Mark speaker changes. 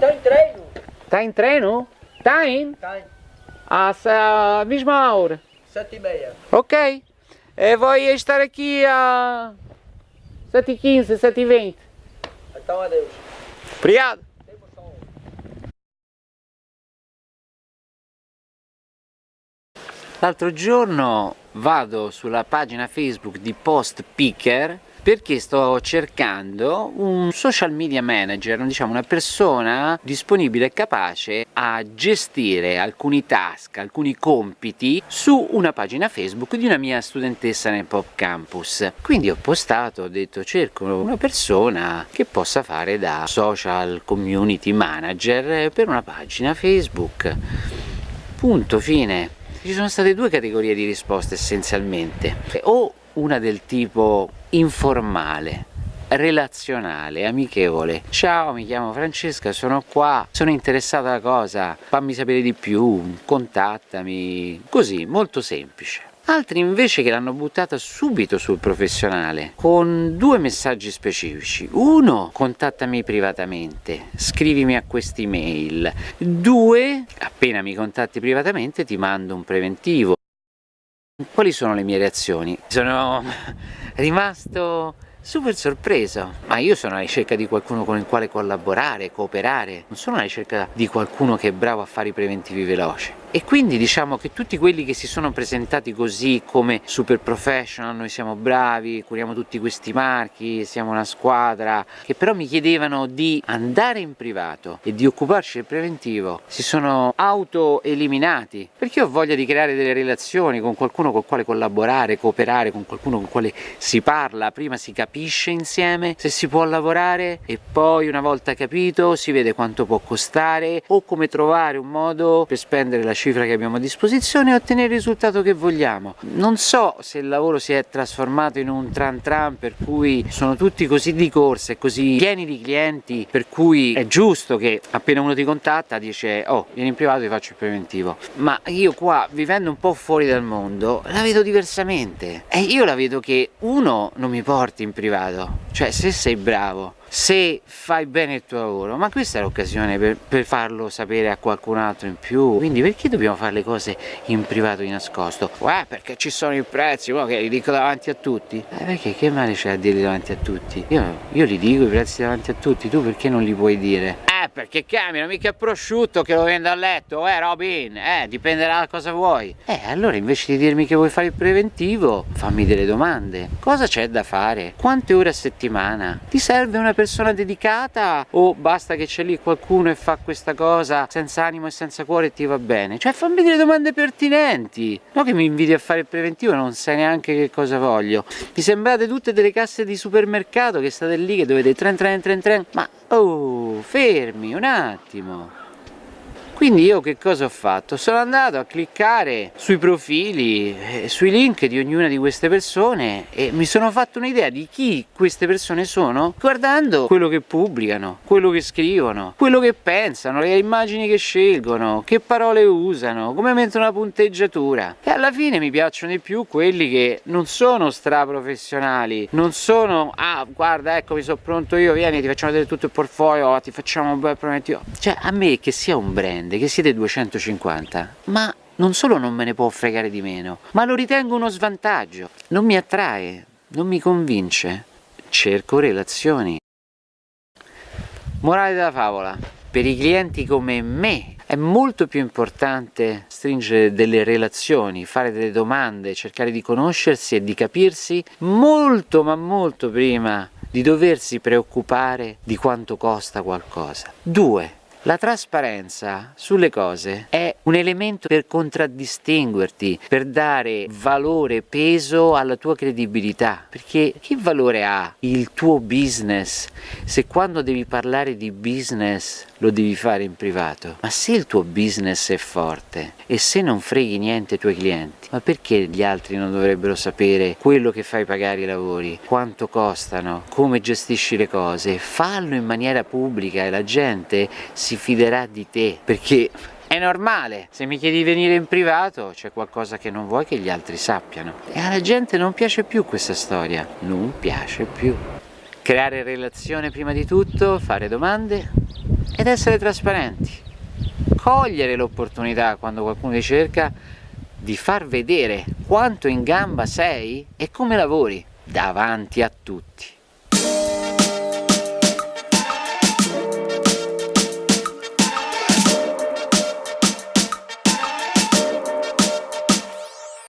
Speaker 1: Está em treino.
Speaker 2: Tá em treino? Tá indo?
Speaker 1: Está em
Speaker 2: A mesma hora.
Speaker 1: sete e meia.
Speaker 2: Ok. E voglio stare aqui a 7h15, 7h20.
Speaker 1: Então adeus.
Speaker 2: Obrigado. L'altro giorno vado sulla pagina Facebook di Post Picker perché sto cercando un social media manager, diciamo una persona disponibile e capace a gestire alcuni task, alcuni compiti su una pagina Facebook di una mia studentessa nel Pop Campus. Quindi ho postato, ho detto cerco una persona che possa fare da social community manager per una pagina Facebook. Punto, fine. Ci sono state due categorie di risposte essenzialmente, o una del tipo informale, relazionale, amichevole. Ciao, mi chiamo Francesca, sono qua, sono interessata alla cosa, fammi sapere di più, contattami, così, molto semplice. Altri invece che l'hanno buttata subito sul professionale, con due messaggi specifici. Uno, contattami privatamente, scrivimi a quest'email. Due, appena mi contatti privatamente ti mando un preventivo. Quali sono le mie reazioni? Sono rimasto super sorpreso, ma io sono alla ricerca di qualcuno con il quale collaborare, cooperare, non sono alla ricerca di qualcuno che è bravo a fare i preventivi veloci. E quindi diciamo che tutti quelli che si sono presentati così come super professional, noi siamo bravi, curiamo tutti questi marchi, siamo una squadra, che però mi chiedevano di andare in privato e di occuparci del preventivo, si sono auto-eliminati, perché ho voglia di creare delle relazioni con qualcuno con il quale collaborare, cooperare, con qualcuno con quale si parla, prima si capisce insieme se si può lavorare e poi una volta capito si vede quanto può costare o come trovare un modo per spendere la cifra che abbiamo a disposizione e ottenere il risultato che vogliamo. Non so se il lavoro si è trasformato in un tran tran per cui sono tutti così di corsa e così pieni di clienti per cui è giusto che appena uno ti contatta dice oh vieni in privato e faccio il preventivo. Ma io qua vivendo un po' fuori dal mondo la vedo diversamente. E io la vedo che uno non mi porti in privato cioè se sei bravo se fai bene il tuo lavoro ma questa è l'occasione per, per, farlo sapere a qualcun altro in più quindi perché dobbiamo fare le cose in privato di nascosto? Eh perché ci sono i prezzi che li dico davanti a tutti? Eh perché che male c'è a dirli davanti a tutti? Io, io li dico i prezzi davanti a tutti tu perché non li puoi dire? Perché cambiano mica prosciutto che lo vendo a letto eh Robin eh dipenderà da cosa vuoi eh allora invece di dirmi che vuoi fare il preventivo fammi delle domande cosa c'è da fare? quante ore a settimana? ti serve una persona dedicata o basta che c'è lì qualcuno e fa questa cosa senza animo e senza cuore e ti va bene? Cioè fammi delle domande pertinenti, no che mi inviti a fare il preventivo e non sai neanche che cosa voglio. Mi sembrate tutte delle casse di supermercato che state lì che dovete tren tren tren tren, ma oh fermi un attimo. Quindi io che cosa ho fatto? Sono andato a cliccare sui profili, eh, sui link di ognuna di queste persone e mi sono fatto un'idea di chi queste persone sono guardando quello che pubblicano, quello che scrivono, quello che pensano, le immagini che scelgono, che parole usano, come mettono la punteggiatura. E alla fine mi piacciono di più quelli che non sono straprofessionali, non sono ah guarda ecco mi sono pronto io, vieni ti facciamo vedere tutto il portfolio, ti facciamo un bel prometivo. Cioè a me che sia un brand che siete 250, ma non solo non me ne può fregare di meno, ma lo ritengo uno svantaggio. Non mi attrae, non mi convince. Cerco relazioni. Morale della favola. Per i clienti come me è molto più importante stringere delle relazioni, fare delle domande, cercare di conoscersi e di capirsi molto ma molto prima di doversi preoccupare di quanto costa qualcosa. Due, la trasparenza sulle cose è un elemento per contraddistinguerti, per dare valore, peso alla tua credibilità, perché che valore ha il tuo business se quando devi parlare di business lo devi fare in privato? Ma se il tuo business è forte e se non freghi niente ai tuoi clienti, ma perché gli altri non dovrebbero sapere quello che fai pagare i lavori, quanto costano, come gestisci le cose? Fallo in maniera pubblica e la gente si si fiderà di te perché è normale, se mi chiedi di venire in privato c'è qualcosa che non vuoi che gli altri sappiano. E alla gente non piace più questa storia, non piace più. Creare relazione prima di tutto, fare domande ed essere trasparenti. Cogliere l'opportunità quando qualcuno ti cerca di far vedere quanto in gamba sei e come lavori davanti a tutti.